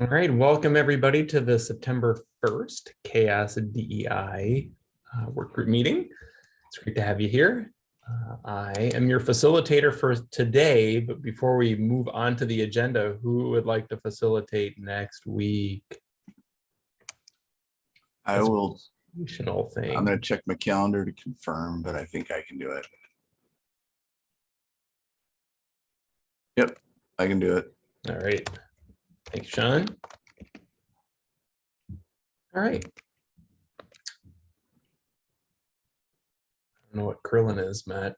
All right, welcome everybody to the September 1st CHAOSS DEI uh, work group meeting. It's great to have you here. Uh, I am your facilitator for today, but before we move on to the agenda, who would like to facilitate next week? I That's- will, thing. I'm gonna check my calendar to confirm, but I think I can do it. Yep, I can do it. All right. Thanks, Sean. All right. I don't know what Krillin is, Matt.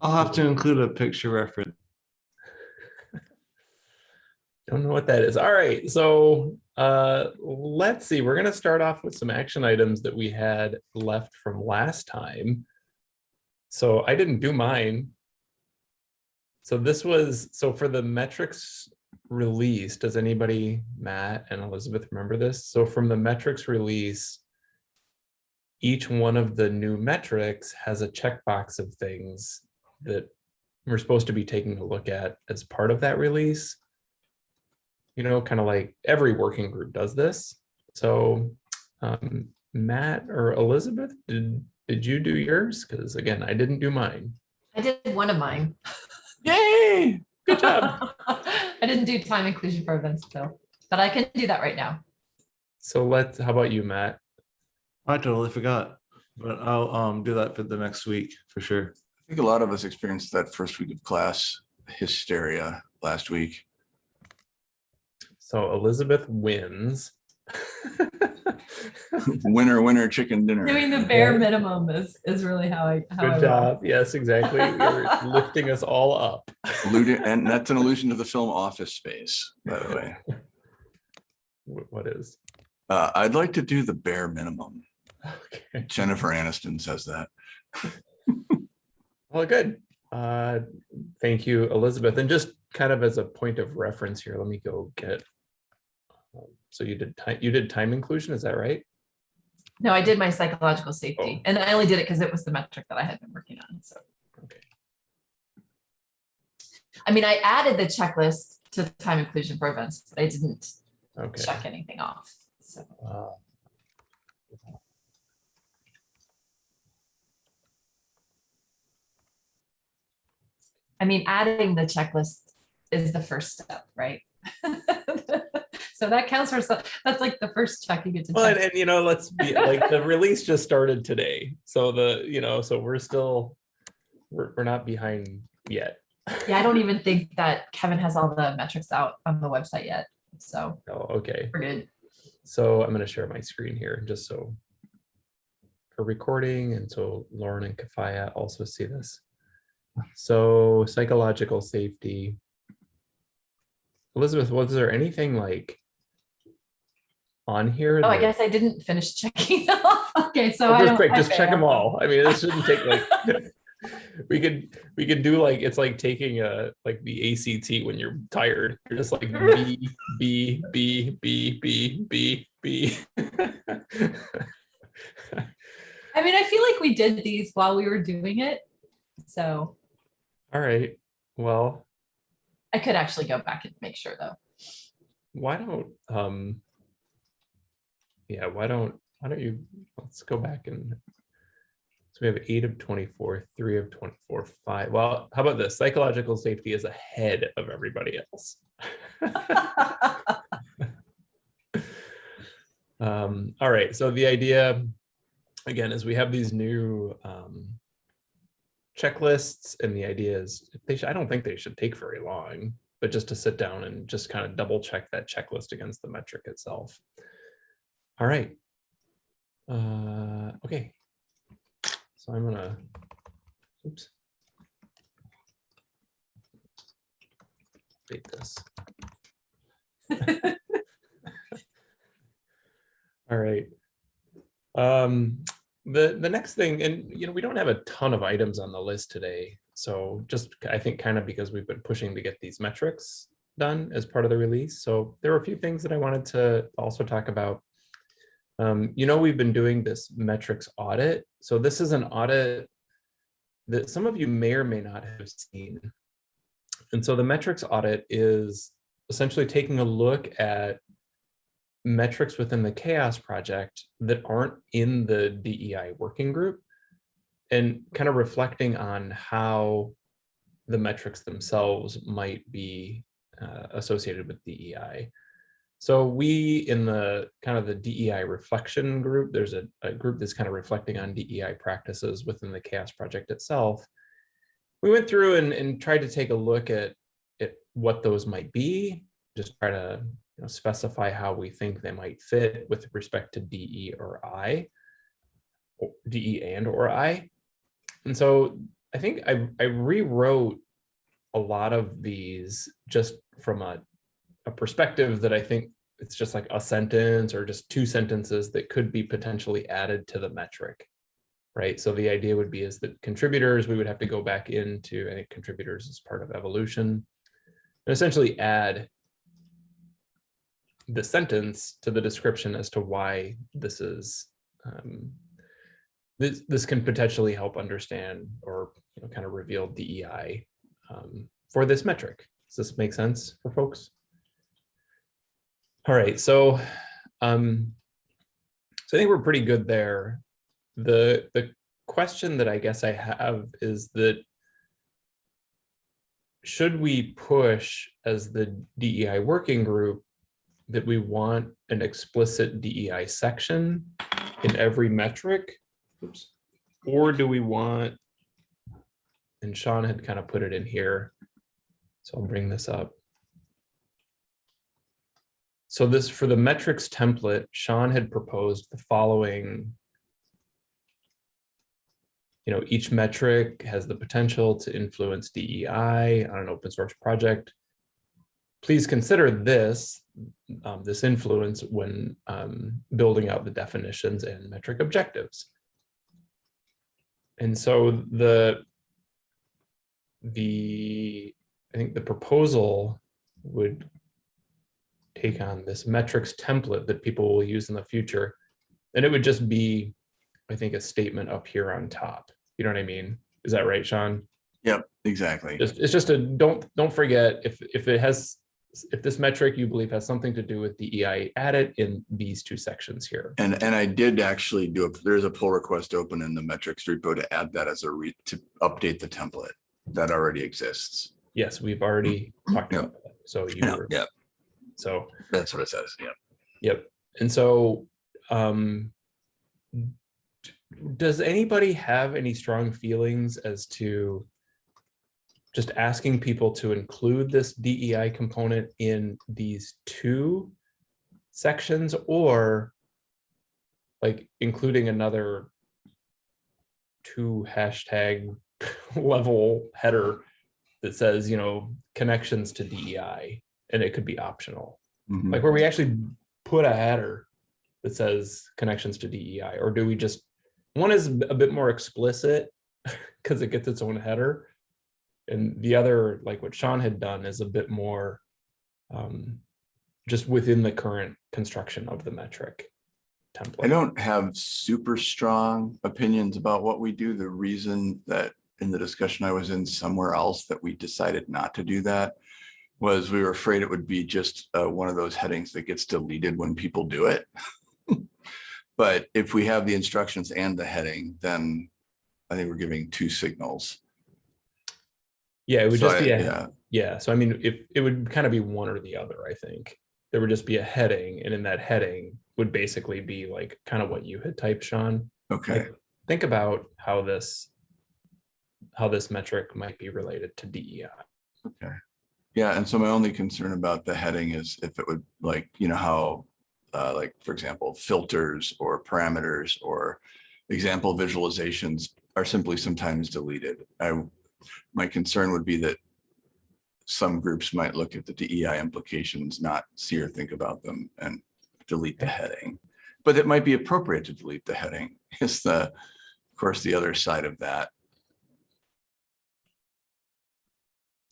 I'll have to include a picture reference. Don't know what that is. All right, so uh, let's see. We're going to start off with some action items that we had left from last time. So I didn't do mine. So this was, so for the metrics release, does anybody, Matt and Elizabeth, remember this? So from the metrics release, each one of the new metrics has a checkbox of things that we're supposed to be taking a look at as part of that release you know, kind of like every working group does this. So um, Matt or Elizabeth, did, did you do yours? Because again, I didn't do mine. I did one of mine. Yay! Good job. I didn't do time inclusion for events though, but I can do that right now. So let's, how about you, Matt? I totally forgot, but I'll um do that for the next week for sure. I think a lot of us experienced that first week of class hysteria last week. So Elizabeth wins. Winner, winner, chicken dinner. Doing the bare minimum is, is really how I. how I Good roll. job. Yes, exactly. You're lifting us all up. Alluding- And that's an allusion to the film Office Space, by the way. What is? Uh, I'd like to do the bare minimum. Okay. Jennifer Aniston says that. Well, good. Uh, Thank you, Elizabeth. And just kind of as a point of reference here, let me go get. So you did time, you did time inclusion, is that right? No, I did my psychological safety oh. and I only did it because it was the metric that I had been working on. So, Okay. I mean, I added the checklist to time inclusion for events, but I didn't Okay. check anything off. So I mean, adding the checklist is the first step, right? So that counts for, that's like the first check you get to Well, and, and you know, let's be like, the release just started today. So the, you know, so we're still, we're, we're not behind yet. Yeah, I don't even think that Kevin has all the metrics out on the website yet. So Oh, okay. we're good. So I'm gonna share my screen here just so for recording and so Lauren and Kafaya also see this. So psychological safety. Elizabeth, was there anything like on here? Oh, I guess I didn't finish checking them off. Okay, so Oh, I Just don't. quick, just check them all. I mean, this shouldn't take like, we could, we could do like, it's like taking a, like the ACT when you're tired. You're just like B, B, B, B, B, B, B. I mean, I feel like we did these while we were doing it. So All right, well, I could actually go back and make sure though. why don't, um, yeah, why don't, why don't you, let's go back and, so we have eight of 24, three of 24, five. Well, how about this? Psychological safety is ahead of everybody else. Um, all right, so the idea, again, is we have these new um, checklists and the idea is they should, I don't think they should take very long, but just to sit down and just kind of double check that checklist against the metric itself. All right. Uh, okay. So I'm gonna, oops. Update this. All right. Um, the, the next thing, and you know, we don't have a ton of items on the list today. So just, I think kind of because we've been pushing to get these metrics done as part of the release. So there were a few things that I wanted to also talk about. Um, you know, we've been doing this metrics audit. So this is an audit that some of you may or may not have seen. And so the metrics audit is essentially taking a look at metrics within the CHAOSS project that aren't in the DEI working group and kind of reflecting on how the metrics themselves might be uh, associated with DEI. So we in the kind of the DEI reflection group, there's a, a group that's kind of reflecting on DEI practices within the CHAOSS project itself. We went through and, and tried to take a look at, at what those might be, just try to you know, specify how we think they might fit with respect to DE or I, or DE and or I. And so I think I, I rewrote a lot of these just from a, a perspective that I think it's just like a sentence or just two sentences that could be potentially added to the metric. Right. So the idea would be is that contributors, we would have to go back into, I think contributors is part of evolution and essentially add the sentence to the description as to why this is um, this this can potentially help understand or you know, kind of reveal DEI um, for this metric. Does this make sense for folks? All right, so um, so I think we're pretty good there. The the question that I guess I have is that should we push as the DEI working group that we want an explicit DEI section in every metric? Oops. Or do we want, and Sean had kind of put it in here, so I'll bring this up. So this, for the metrics template, Sean had proposed the following. You know, each metric has the potential to influence DEI on an open source project. Please consider this, um, this influence when um, building out the definitions and metric objectives. And so the, the, I think the proposal would take on this metrics template that people will use in the future. And it would just be, I think, a statement up here on top. You know what I mean? Is that right, Sean? Yep, exactly. Just, it's just a, don't, don't forget if, if it has, if this metric you believe has something to do with DEI, add it in these two sections here. And, and I did actually do a, there's a pull request open in the metrics repo to add that as a re, to update the template that already exists. Yes, we've already talked Yeah. about that. So you Yeah, were, yeah, so, that's what it says. Yeah. yep. And so, um, does anybody have any strong feelings as to just asking people to include this DEI component in these two sections or like including another two hashtag level header that says, you know, connections to DEI, and it could be optional Mhm. like where we actually put a header that says connections to DEI, or do we just, one is a bit more explicit because it gets its own header. And the other, like what Sean had done is a bit more um, just within the current construction of the metric template. I don't have super strong opinions about what we do. The reason that in the discussion I was in somewhere else that we decided not to do that was we were afraid it would be just uh, one of those headings that gets deleted when people do it. But if we have the instructions and the heading, then I think we're giving two signals. Yeah, it would So just I- be, a Yeah, yeah, so I mean, if, it would kind of be one or the other, I think. There would just be a heading, and in that heading would basically be like kind of what you had typed, Sean. okay. like, think about how this how this metric might be related to DEI. Okay. Yeah, and so my only concern about the heading is if it would like, you know, how, uh, like, for example, filters or parameters or example visualizations are simply sometimes deleted. I, my concern would be that some groups might look at the DEI implications, not see or think about them and delete the heading. But it might be appropriate to delete the heading is the, of course, the other side of that.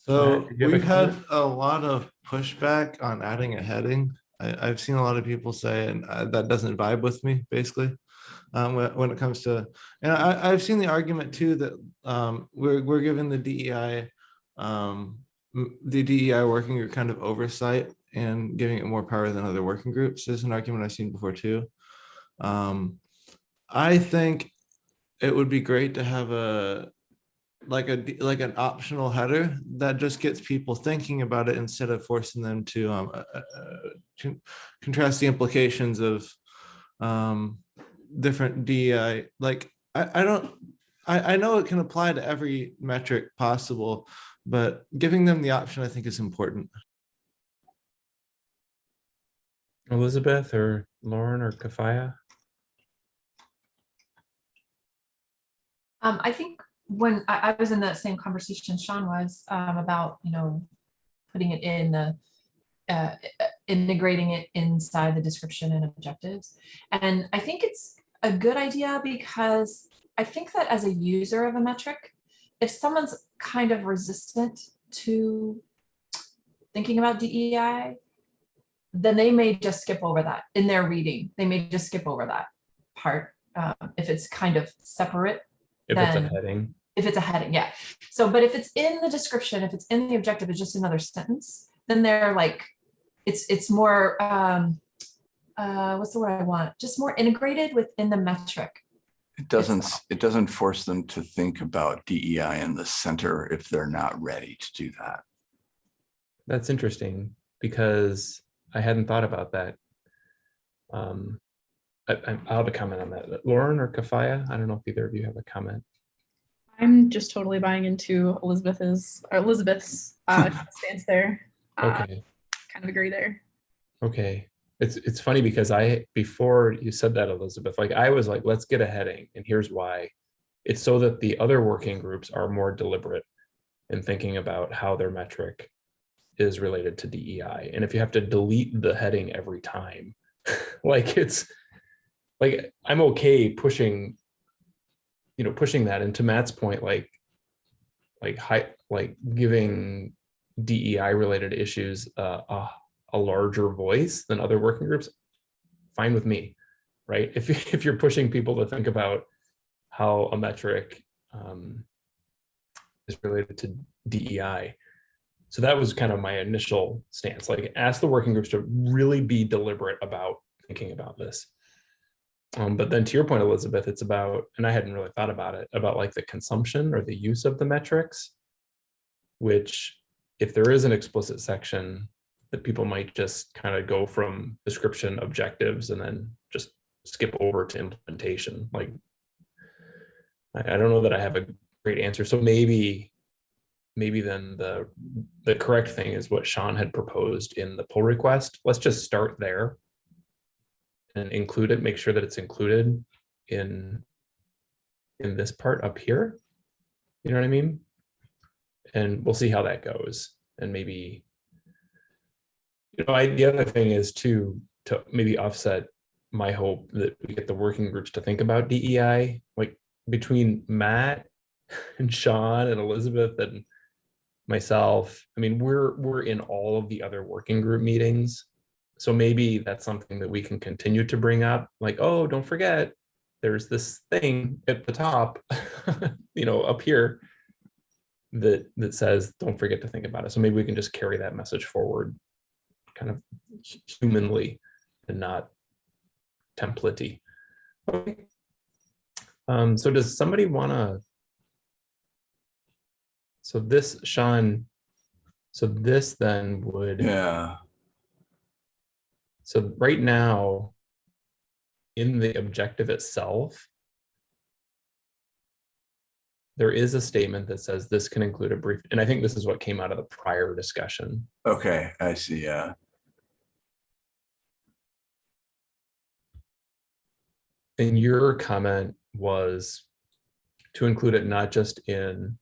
So did you have a we've had a lot of pushback on adding a heading. I, I've seen a lot of people say, and uh, that doesn't vibe with me, basically. Um, when, when it comes to, and I, I've seen the argument too that, um, we're, we're giving the DEI, um, the DEI working group kind of oversight and giving it more power than other working groups is an argument I've seen before too. Um, I think it would be great to have a like a like an optional header that just gets people thinking about it instead of forcing them to um uh, uh, uh, con- contrast the implications of um different DEI like I I don't I I know it can apply to every metric possible but giving them the option I think is important. Elizabeth or Lauren or Kafaya? Um, I think when I, I was in that same conversation Sean was, um, about, you know, putting it in the, uh, integrating it inside the description and objectives. And I think it's a good idea because I think that as a user of a metric, if someone's kind of resistant to thinking about DEI, then they may just skip over that in their reading. They may just skip over that part um, if it's kind of separate If it's a heading, if it's a heading, yeah. So, but if it's in the description, if it's in the objective, it's just another sentence, then they're like, it's, it's more, um, uh, what's the word I want? Just more integrated within the metric. It doesn't, not. it doesn't force them to think about DEI in the center if they're not ready to do that. that's interesting because I hadn't thought about that. Um, I, I- I'll have a comment on that. Lauren or Kafaya? I don't know if either of you have a comment. I'm just totally buying into Elizabeth's or Elizabeth's uh, stance there. Uh, Okay, kind of agree there. okay. It's, it's funny because I, before you said that, Elizabeth, like I was like, let's get a heading and here's why. It's so that the other working groups are more deliberate in thinking about how their metric is related to DEI. And if you have to delete the heading every time, like it's, like, I'm okay pushing, you know, pushing that. And to Matt's point, like, like high, like giving DEI related issues uh, a, a larger voice than other working groups, fine with me, right? If, if you're pushing people to think about how a metric um, is related to DEI. So that was kind of my initial stance, like ask the working groups to really be deliberate about thinking about this. Um, but then to your point, Elizabeth, it's about, and I hadn't really thought about it, about like the consumption or the use of the metrics, which if there is an explicit section that people might just kind of go from description objectives and then just skip over to implementation, like I, I don't know that I have a great answer. So maybe, maybe then the, the correct thing is what Sean had proposed in the pull request. Let's just start there and include it, make sure that it's included in, in this part up here. You know what I mean? And we'll see how that goes. And maybe, you know, I, the other thing is to, to maybe offset my hope that we get the working groups to think about DEI, like between Matt and Sean and Elizabeth and myself. I mean, we're, we're in all of the other working group meetings. So maybe that's something that we can continue to bring up, like, oh, don't forget, there's this thing at the top, you know, up here that, that says, don't forget to think about it. So maybe we can just carry that message forward kind of humanly and not templatey. Okay. Um, so does somebody wanna? So this, Sean, so this then would. Yeah, So right now, in the objective itself, there is a statement that says this can include a brief, and I think this is what came out of the prior discussion. okay, I see, yeah. And your comment was to include it not just in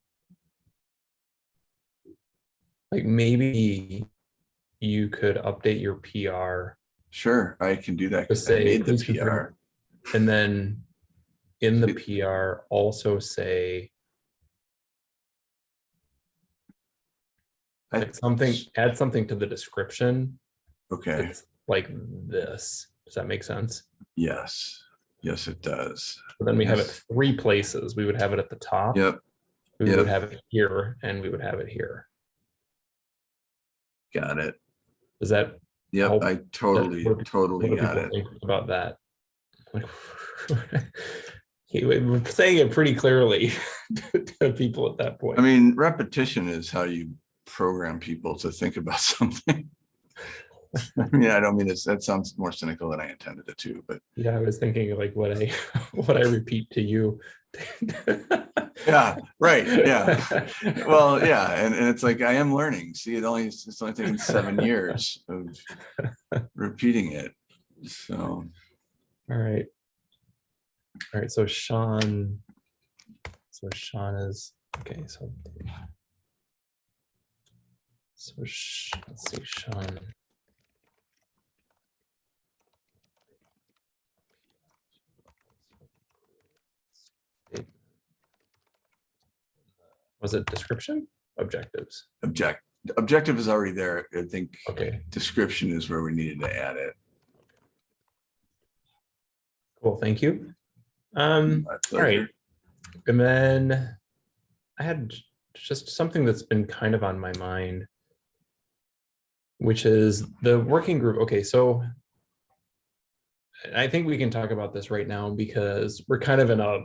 like maybe you could update your PR Sure, I can do that. 'cause I say made the PR. And then in the PR also say like something, add something to the description. Okay, like this. Does that make sense? yes, yes, it does. So then we have it three places. We would have it at the top. Yep, We yep. would have it here and we would have it here. Got it. Is that Yep, I totally, what totally what got it. about that? We're saying it pretty clearly to to people at that point. I mean, repetition is how you program people to think about something. I mean, I don't mean it's, that sounds more cynical than I intended it to, but Yeah, I was thinking like what I, what I repeat to you. yeah, right, yeah. Well, yeah, and, and it's like, I am learning. See, it only, it's only taken seven years of repeating it. So, All right. All right, so Sean. So Sean is, okay, so. So, Sh- let's see, Sean. Was it description? Objectives? object, objective is already there. I think Okay, description is where we needed to add it. cool, thank you. Um, All right. And then I had just something that's been kind of on my mind, which is the working group. Okay, so I think we can talk about this right now because we're kind of in a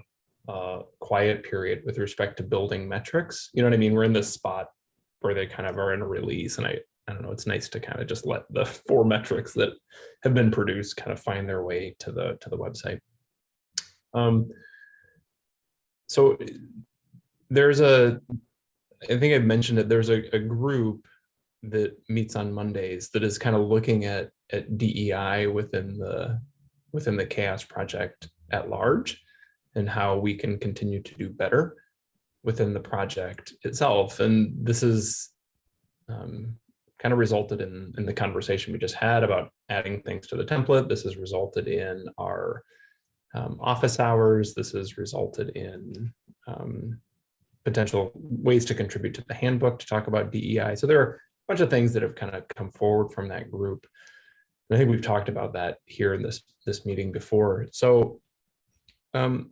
uh, quiet period with respect to building metrics. You know what I mean? We're in this spot where they kind of are in a release and I, I don't know, it's nice to kind of just let the four metrics that have been produced kind of find their way to the, to the website. Um, so there's a, I think I mentioned it, there's a, a group that meets on Mondays that is kind of looking at, at DEI within the, within the CHAOSS project at large and how we can continue to do better within the project itself. And this is um, kind of resulted in, in the conversation we just had about adding things to the template. This has resulted in our um, office hours. This has resulted in um, potential ways to contribute to the handbook to talk about DEI. So there are a bunch of things that have kind of come forward from that group. And I think we've talked about that here in this this meeting before. So um,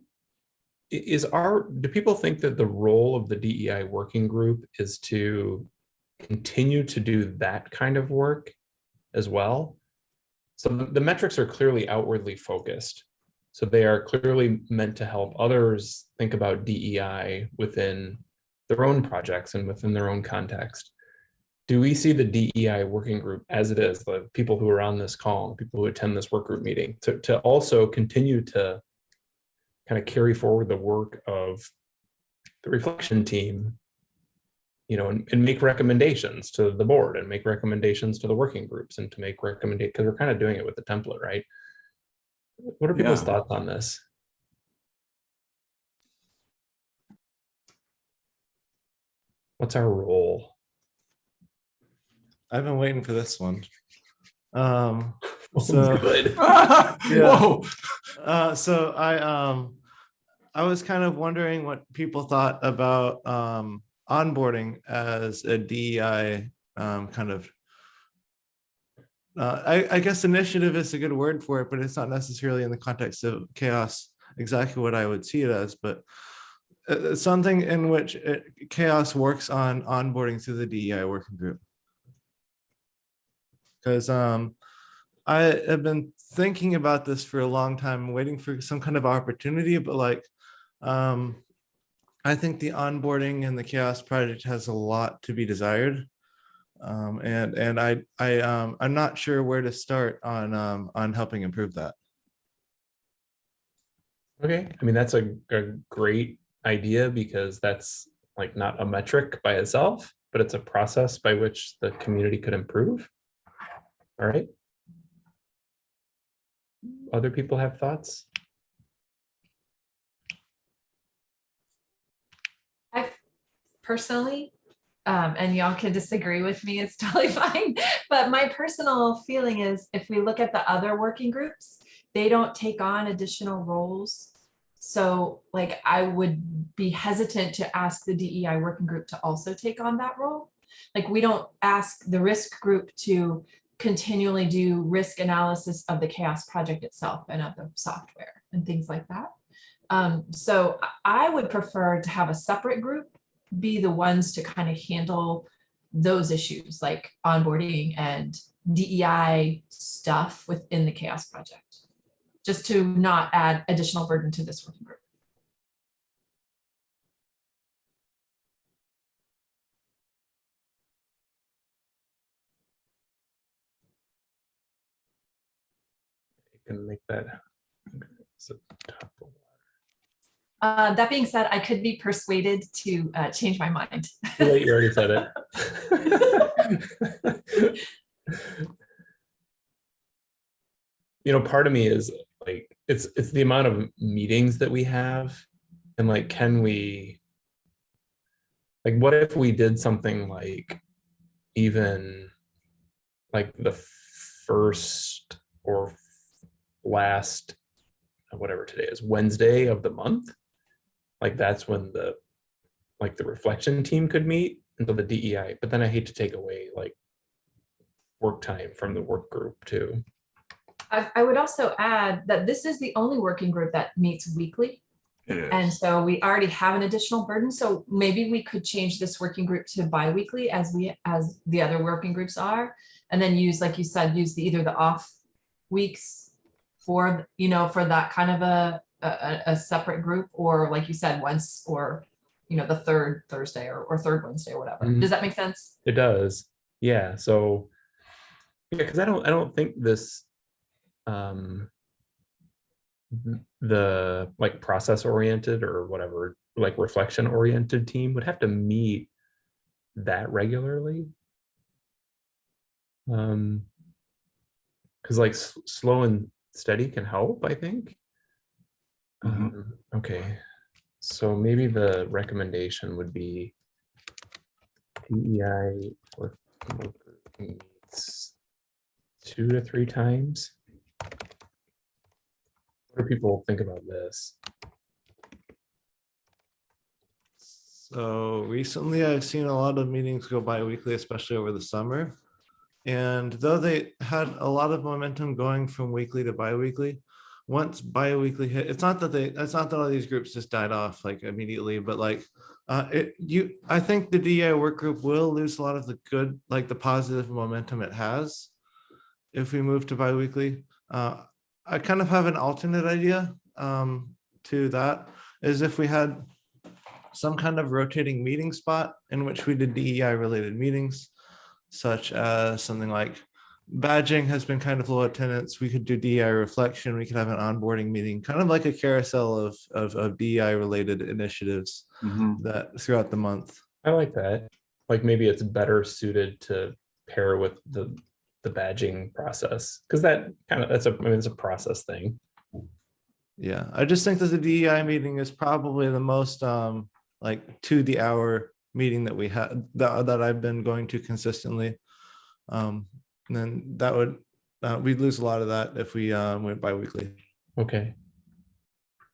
is our do people think that the role of the DEI working group is to continue to do that kind of work as well? So the, metrics are clearly outwardly focused. So they are clearly meant to help others think about DEI within their own projects and within their own context. Do we see the DEI working group as it is, the people who are on this call, people who attend this work group meeting, to, to also continue to kind of carry forward the work of the reflection team, you know, and, and make recommendations to the board and make recommendations to the working groups and to make recommendations because we're kind of doing it with the template, right? What are people's Yeah. thoughts on this? What's our role? I've been waiting for this one. Um, So- is good. Whoa, uh, so I, um, I was kind of wondering what people thought about, um, onboarding as a DEI, um, kind of. Uh, I, I guess initiative is a good word for it, but it's not necessarily in the context of CHAOSS exactly what I would see it as, but uh, uh, something in which it, CHAOSS works on onboarding through the DEI working group. Because um, I have been thinking about this for a long time, waiting for some kind of opportunity, but like, um, I think the onboarding and the CHAOSS project has a lot to be desired. Um, and, and I, I, um, I'm not sure where to start on, um, on helping improve that. Okay, I mean, that's a, a great idea because that's like not a metric by itself, but it's a process by which the community could improve. All right. Other people have thoughts? I personally, um, and y'all can disagree with me, it's totally fine. But my personal feeling is if we look at the other working groups, they don't take on additional roles. So like I would be hesitant to ask the DEI working group to also take on that role. Like we don't ask the risk group to continually do risk analysis of the CHAOSS project itself and of the software and things like that. Um, so I- I would prefer to have a separate group be the ones to kind of handle those issues like onboarding and DEI stuff within the chaos project. Just to not add additional burden to this working group. Can make that. so Uh, that being said, I could be persuaded to uh, change my mind. You already said it. You know, part of me is like, it's, it's the amount of meetings that we have. And like, can we? Like, what if we did something like even like the first or last, uh, whatever today is, Wednesday of the month? Like, that's when the like the reflection team could meet until the DEI, but then I hate to take away like work time from the work group too. I, I would also add that this is the only working group that meets weekly. And so we already have an additional burden. So maybe we could change this working group to bi-weekly as we, as the other working groups are. And then use, like you said, use the either the off weeks for, you know, for that kind of a, a, a- separate group, or like you said, once, or, you know, the third Thursday or, or third Wednesday or whatever. Mhm. Does that make sense? It does, yeah, so. Yeah, because I don't, I don't think this. Um. The like process oriented or whatever, like reflection oriented team would have to meet that regularly. Um. Cause like slow and steady can help, I think. Mhm. Um, Okay, so maybe the recommendation would be. DEI work group meets two to three times. What do people think about this? So recently I've seen a lot of meetings go bi-weekly, especially over the summer. And though they had a lot of momentum going from weekly to bi-weekly, once bi-weekly hit, it's not that they, it's not that all these groups just died off like immediately, but like uh, it, you, I think the DEI work group will lose a lot of the good, like the positive momentum it has if we move to bi-weekly. Uh, I kind of have an alternate idea um, to that is if we had some kind of rotating meeting spot in which we did DEI related meetings, such as something like badging has been kind of low attendance. We could do DEI reflection. We could have an onboarding meeting, kind of like a carousel of, of, of DEI related initiatives Mhm. that throughout the month. I like that. Like maybe it's better suited to pair with the, the badging process. Cause that kind of, that's a, I mean, it's a process thing. Yeah, I just think that the DEI meeting is probably the most um like to the hour meeting that we had that that I've been going to consistently. Um, and then that would uh, we'd lose a lot of that if we um went bi-weekly. Okay.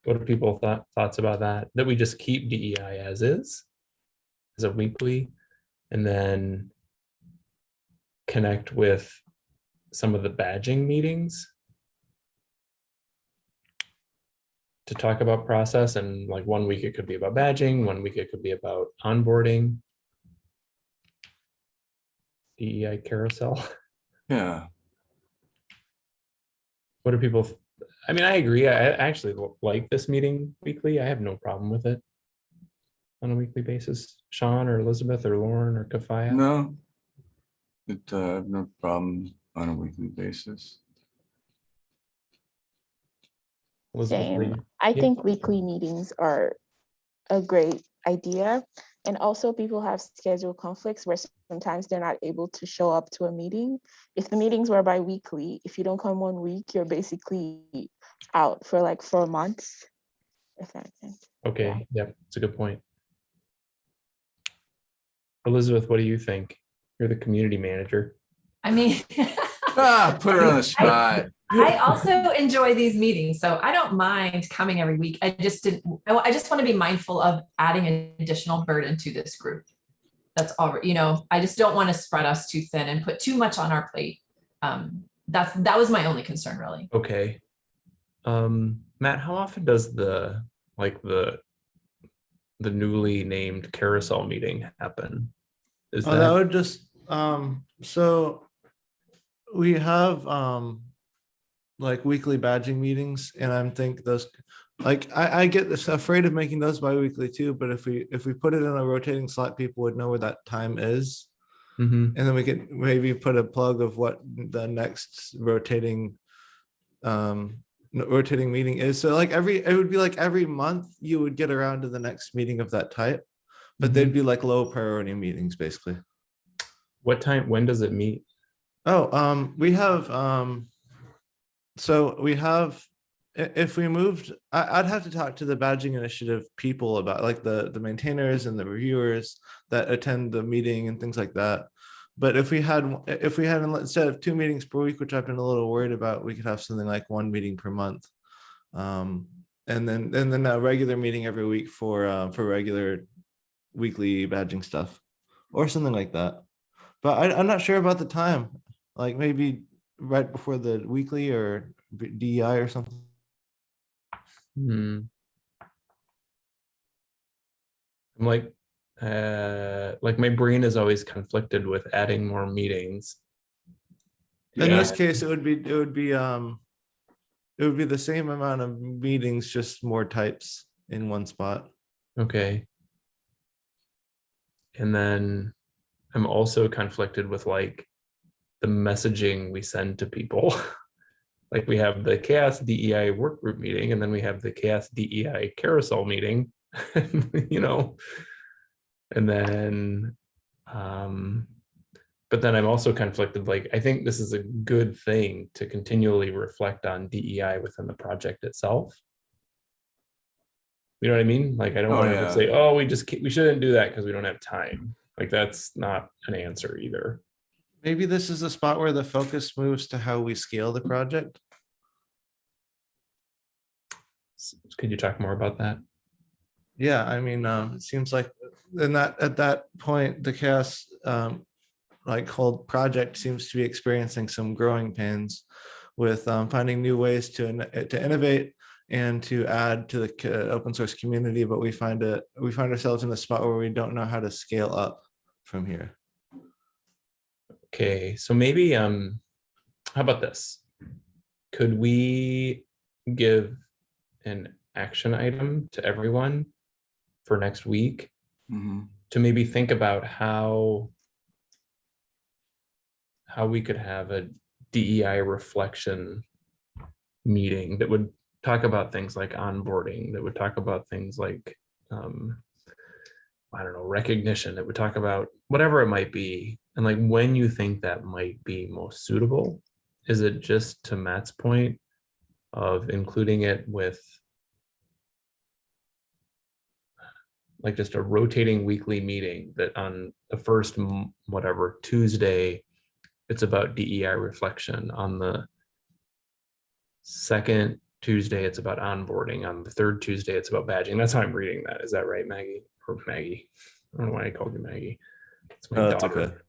What are people thought, thoughts about that? That we just keep DEI as is? As a weekly and then connect with some of the badging meetings? To talk about process and like one week it could be about badging, one week it could be about onboarding. DEI carousel. Yeah, What do people, I mean, I agree. I actually like this meeting weekly. I have no problem with it. On a weekly basis, Sean or Elizabeth or Lauren or Kafaya. no. It, uh, I have no problem on a weekly basis. Elizabeth, what do Same. you- I Yeah. think weekly meetings are a great idea. And also people have schedule conflicts where sometimes they're not able to show up to a meeting. If the meetings were bi-weekly, if you don't come one week, you're basically out for like four months. If that makes sense. Okay, yeah, it's a good point. Elizabeth, what do you think? You're the community manager. I mean. Ah, put her on the spot. I also enjoy these meetings, so I don't mind coming every week. I just didn't, I just want to be mindful of adding an additional burden to this group. That's already, you know, I just don't want to spread us too thin and put too much on our plate. Um, that's, that was my only concern, really. Okay. Um, Matt, how often does the, like the, the newly named carousel meeting happen? Is Oh, that that, would just, um, so we have, um, like weekly badging meetings and I'm think those, like, I, I get this afraid of making those bi-weekly too, but if we, if we put it in a rotating slot, people would know where that time is. Mhm. And then we could maybe put a plug of what the next rotating, um, rotating meeting is. So like every, it would be like every month you would get around to the next meeting of that type. But they'd be like low priority meetings, basically. what time, when does it meet? Oh, um, we have, um, so we have, if we moved, I'd have to talk to the badging initiative people about like the, the maintainers and the reviewers that attend the meeting and things like that. But if we had, if we had, instead of two meetings per week, which I've been a little worried about, we could have something like one meeting per month. Um, and then, and then a regular meeting every week for, uh, for regular weekly badging stuff or something like that. But I, I'm not sure about the time, like maybe right before the weekly or DEI or something. Hmm. I'm like, uh, like my brain is always conflicted with adding more meetings. In Yeah. this case, it would be, it would be, um, it would be the same amount of meetings, just more types in one spot. Okay. And then I'm also conflicted with like the messaging we send to people. Like we have the CHAOSS DEI work group meeting and then we have the CHAOSS DEI carousel meeting, you know? And then, um, but then I'm also conflicted, like, I think this is a good thing to continually reflect on DEI within the project itself. You know what I mean? Like, I don't Oh, want yeah. to say, oh, we just, we shouldn't do that because we don't have time. Like, that's not an answer either. Maybe this is the spot where the focus moves to how we scale the project. Could you talk more about that? Yeah, I mean, um, it seems like then that, at that point, the CHAOSS, um, like whole project seems to be experiencing some growing pains with, um, finding new ways to, to innovate and to add to the open source community, but we find it, we find ourselves in a spot where we don't know how to scale up from here. Okay, so maybe, um, how about this? Could we give an action item to everyone for next week Mhm. to maybe think about how how we could have a DEI reflection meeting that would talk about things like onboarding, that would talk about things like um, I don't know, recognition, that would talk about whatever it might be. And like when you think that might be most suitable, is it just to Matt's point of including it with like just a rotating weekly meeting that on the first whatever Tuesday, it's about DEI reflection. On the second Tuesday, it's about onboarding. On the third Tuesday, it's about badging. That's how I'm reading that. Is that right, Maggie? Or Maggie? I don't know why I called you Maggie. It's my that's daughter.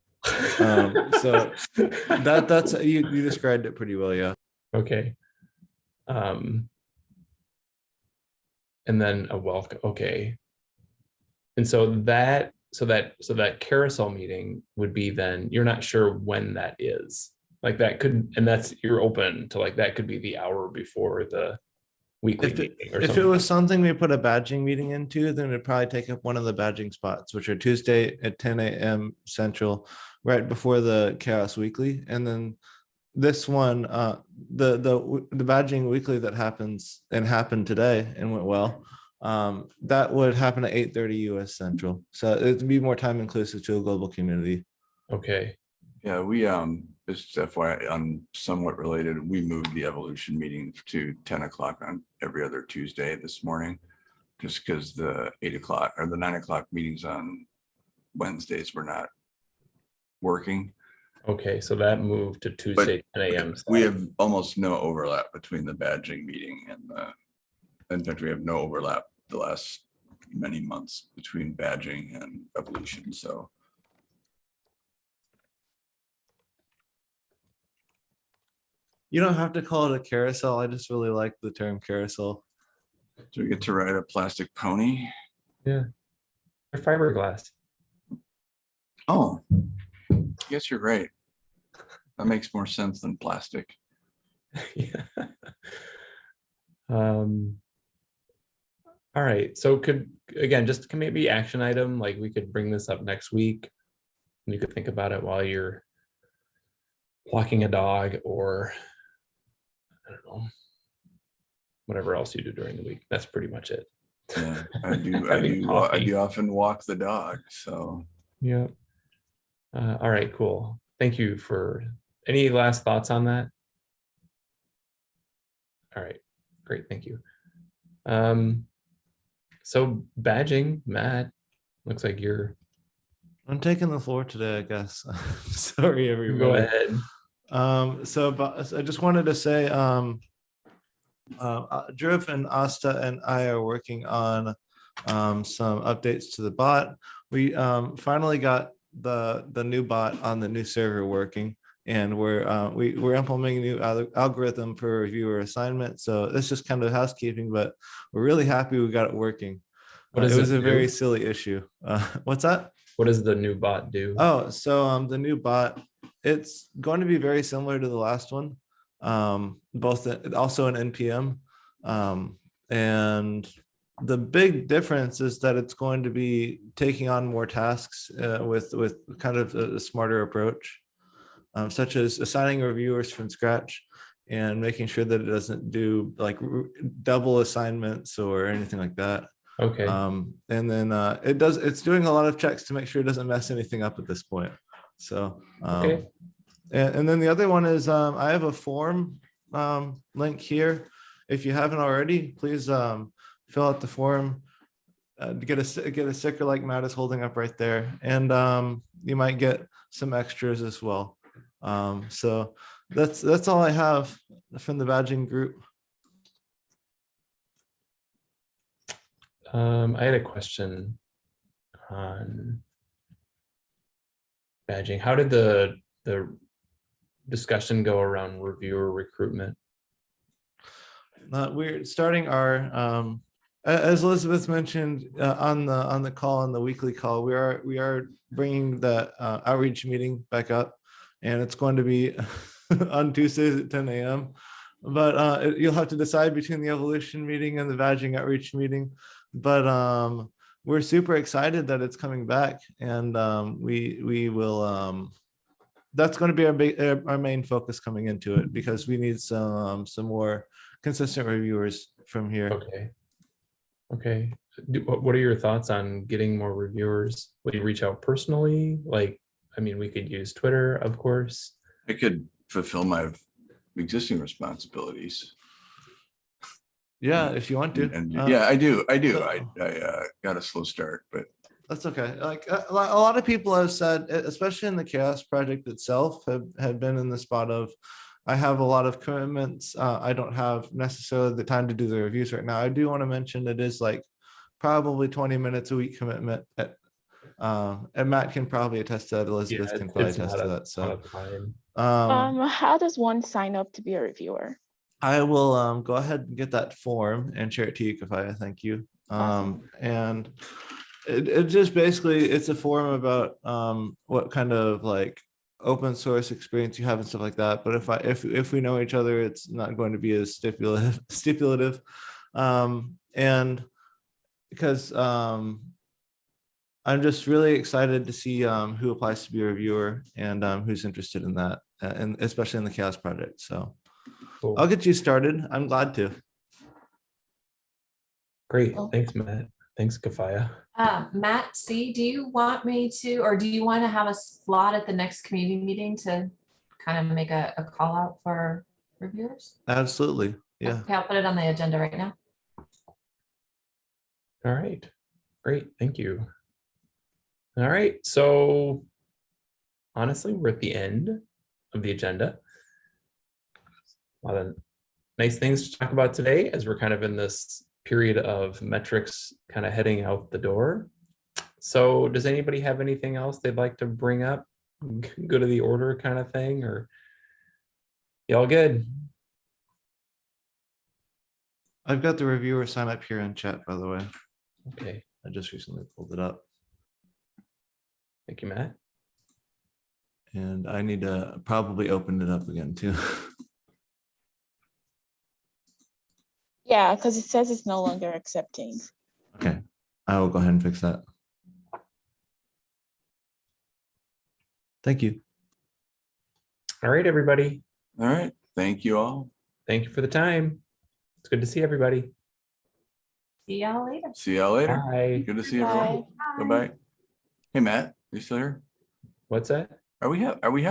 Um, so That, that's, you, you described it pretty well, yeah. Okay. Um. And then a welcome, okay. And so that, so that, so that carousel meeting would be then, you're not sure when that is. Like that could, and that's, you're open to like, that could be the hour before the weekly If it, meeting or if it was something we put a badging meeting into, then it'd probably take up one of the badging spots, which are Tuesday at ten AM Central, right before the CHAOSS Weekly, and then this one, uh, the, the, the badging weekly that happens and happened today and went well. Um, that would happen at eight thirty US Central, so it'd be more time inclusive to a global community. Okay, Yeah, we, um, just FYI, I'm um, somewhat related. We moved the evolution meeting to ten o'clock on every other Tuesday this morning. Just because the eight o'clock or the nine o'clock meetings on Wednesdays were not working. okay, so that moved to Tuesday, ten AM. We have almost no overlap between the badging meeting and the, in fact, we have no overlap the last many months between badging and evolution, so. You don't have to call it a carousel, I just really like the term carousel. Do we get to ride a plastic pony? Yeah. Or fiberglass. Oh, yes, you're right. That makes more sense than plastic. Yeah. Um. All right, so could, again, just can maybe action item, like we could bring this up next week. and You could think about it while you're walking a dog or I don't know. Whatever else you do during the week. That's pretty much it. Yeah, I do, I do, wa- I do often walk the dog, so. Yeah. Uh, all right, cool. Thank you for, any last thoughts on that? All right, great, thank you. Um, so badging, Matt, looks like you're, I'm taking the floor today, I guess. Sorry, everyone. go ahead. Um, so, but I just wanted to say, um, uh, uh, and Asta and I are working on um, some updates to the bot. We um, finally got the the new bot on the new server working, and we're uh, we we're implementing a new al- algorithm for reviewer assignment. So it's just kind of housekeeping, but we're really happy we got it working. What Uh, it was it a very silly issue. Uh, what's that? What does the new bot do? Oh, so um, the new bot, it's going to be very similar to the last one. Um, both also an NPM. Um, and the big difference is that it's going to be taking on more tasks uh, with with kind of a, a smarter approach, um, such as assigning reviewers from scratch and making sure that it doesn't do like double assignments or anything like that. Okay, Um, and then uh, it does, it's doing a lot of checks to make sure it doesn't mess anything up at this point. So, Okay. um, and, and then the other one is, um, I have a form, um, link here. If you haven't already, please, um, fill out the form. Uh, to get a, get a sticker like Matt is holding up right there. And, um, you might get some extras as well. Um, so that's, that's all I have from the badging group. um, I had a question on badging. How did the, the discussion go around reviewer recruitment? Uh, we're starting our, um, as Elizabeth mentioned, uh, on the, on the call, on the weekly call, we are, we are bringing the, uh, outreach meeting back up. And it's going to be on Tuesdays at ten AM. But, uh, it- you'll have to decide between the evolution meeting and the badging outreach meeting. But, um, we're super excited that it's coming back and, um, we, we will, um, that's going to be our big, uh, our main focus coming into it because we need some, some more consistent reviewers from here. Okay. Okay, Do- what, what are your thoughts on getting more reviewers? Will you reach out personally? Like, I mean, we could use Twitter, of course. I could fulfill my existing responsibilities. Yeah, if you want to. And Uh, yeah, I do, I do. so- I, I uh, got a slow start, but That's okay. Like a a lot, of people have said, especially in the CHAOSS project itself, have, have been in the spot of, I have a lot of commitments. Uh, I don't have necessarily the time to do the reviews right now. I do want to mention it is like probably 20 minutes a week commitment at, uh, and Matt can probably attest to that. Elizabeth Yeah, can probably attest to that. So, lot of time. um, Um, how does one sign up to be a reviewer? I will um go ahead and get that form and share it to you, Kafaya. Thank you. Um, and it, it just basically, it's a form about um what kind of like open source experience you have and stuff like that. But if I, if, if we know each other, it's not going to be as stipulative, stipulative. Um, and because um I'm just really excited to see um who applies to be a reviewer and um who's interested in that, uh, and especially in the CHAOSS project. So. Cool. I'll get you started. I'm glad to. Great, Cool. thanks, Matt. Thanks, Kafaya. Um, Matt, C, do you want me to, or do you want to have a slot at the next community meeting to kind of make a, a call out for reviewers? Absolutely. Yeah. Okay, I'll put it on the agenda right now. All right, great, thank you. All right, so honestly, we're at the end of the agenda. A lot of nice things to talk about today as we're kind of in this period of metrics kind of heading out the door. So does anybody have anything else they'd like to bring up? Go to the order kind of thing or? Y'all good? I've got the reviewer sign up here in chat, by the way. Okay, I just recently pulled it up. thank you, Matt. And I need to probably open it up again too. Yeah, because it says it's no longer accepting. Okay, I will go ahead and fix that. Thank you. All right, everybody. All right, thank you all. Thank you for the time. It's good to see everybody. See y'all later. See y'all later. Bye. Good to see everyone. Bye. Bye-bye. Hey, Matt, you still here? What's that? Are we, ha- are we